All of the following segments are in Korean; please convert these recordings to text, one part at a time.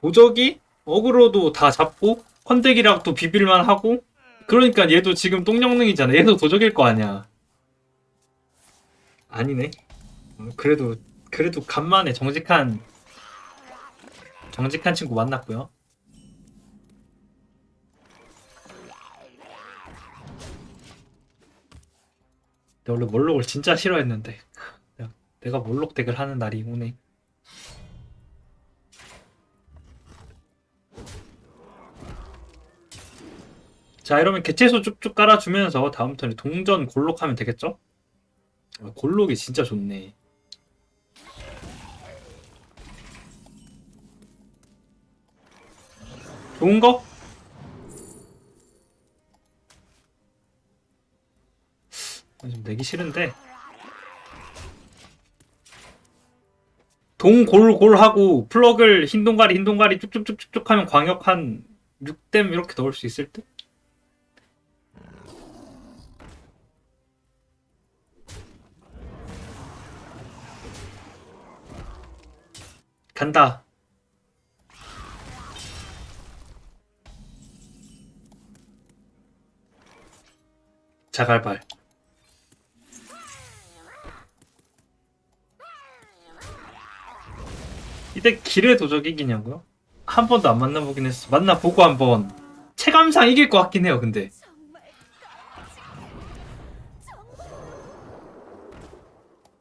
도적이 어그로도 다 잡고 컨덱이랑 또 비빌만 하고 그러니까 얘도 지금 똥영능이잖아. 얘도 도적일 거 아니야. 아니네. 어, 그래도 그래도 간만에 정직한 정직한 친구 만났고요. 원래 몰록을 진짜 싫어했는데 내가 몰록 덱을 하는 날이 오네 자 이러면 개체수 쭉쭉 깔아주면서 다음 턴에 동전 골록하면 되겠죠? 아, 골록이 진짜 좋네 좋은 거? 아, 좀 내기 싫은데 동골골하고 플러그를 흰 동가리 흰 동가리 쭉쭉쭉쭉 하면 광역 한 6댐 이렇게 넣을 수 있을 듯? 간다. 자갈발. 이때 길의 도적 이기냐고요? 한 번도 안 만나보긴 했어. 만나보고 한번. 체감상 이길 것 같긴 해요 근데.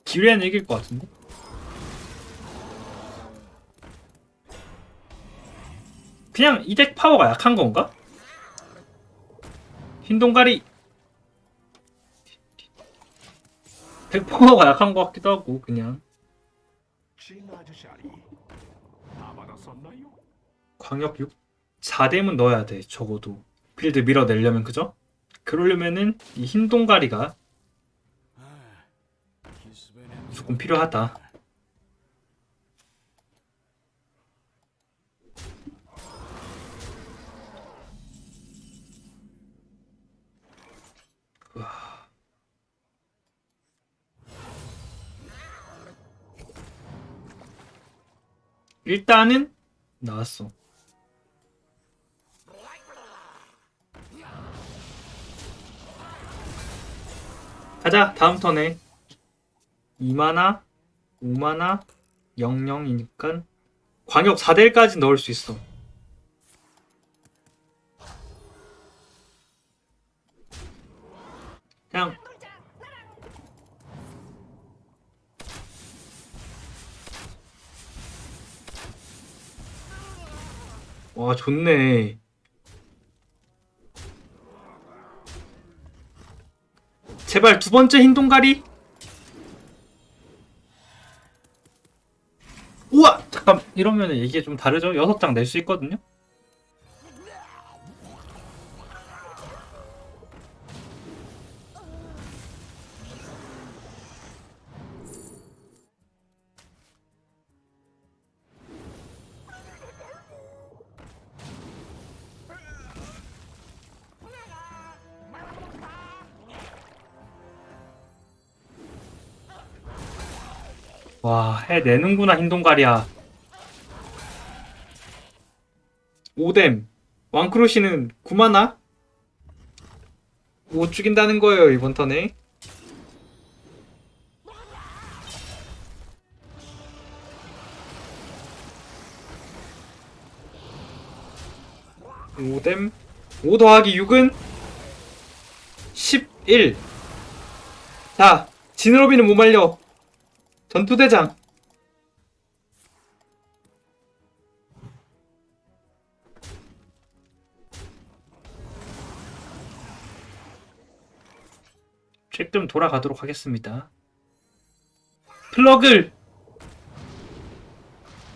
기회는 이길 것 같은데? 그냥 이 덱 파워가 약한 건가? 흰 동가리 덱 파워가 약한 것 같기도 하고 그냥? 광역 6 4뎀은 넣어야 돼 적어도 필드 밀어내려면 그죠? 그러려면은 이 흰 동가리가 조금 필요하다 일단은 나왔어. 가자 다음 턴에. 2마나 5마나 00이니까 광역 4대1까지 넣을 수 있어 와 좋네. 제발 두 번째 흰 동가리. 우와 잠깐 이러면 이게 좀 다르죠? 여섯 장 낼 수 있거든요 와 해내는구나 흰 동가리야. 5뎀 왕크루시는 9마나? 못 죽인다는 거예요 이번 턴에. 오뎀 5 더하기 6은 11 자, 지느러비는 못 말려 전투대장. 좀 돌아가도록 하겠습니다. 플러글!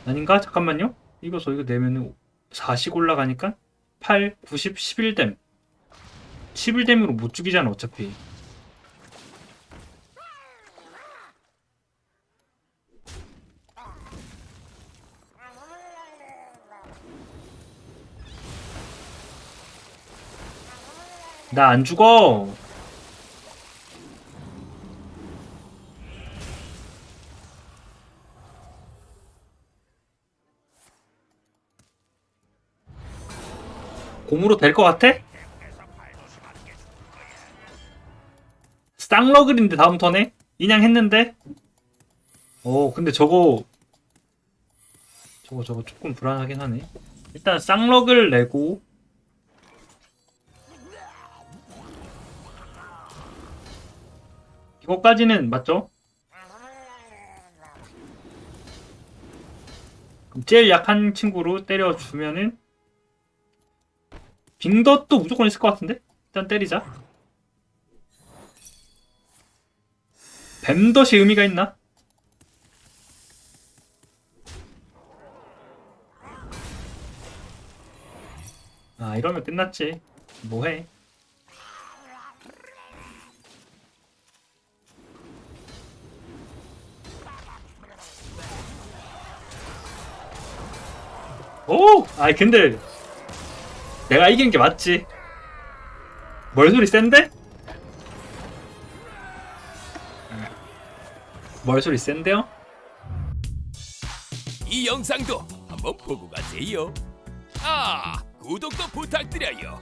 아닌가? 잠깐만요. 이거 저 이거 내면은 40 올라가니까 8, 90, 11댐. 11댐으로 못 죽이잖아 어차피 나 안 죽어. 곰으로 될 것 같아? 쌍러글인데 다음 턴에 인양 했는데 오 근데 저거 저거 저거 조금 불안하긴 하네 일단 쌍러글 내고 이거까지는 맞죠? 그럼 제일 약한 친구로 때려주면은 빙덧도 무조건 있을 것 같은데? 일단 때리자 뱀덧이 의미가 있나? 아 이러면 끝났지 뭐해 오! 아이 근데 내가 이긴 게 맞지 멀소리 센데? 멀소리 센데요? 이 영상도 한번 보고 가세요. 아, 구독도 부탁드려요.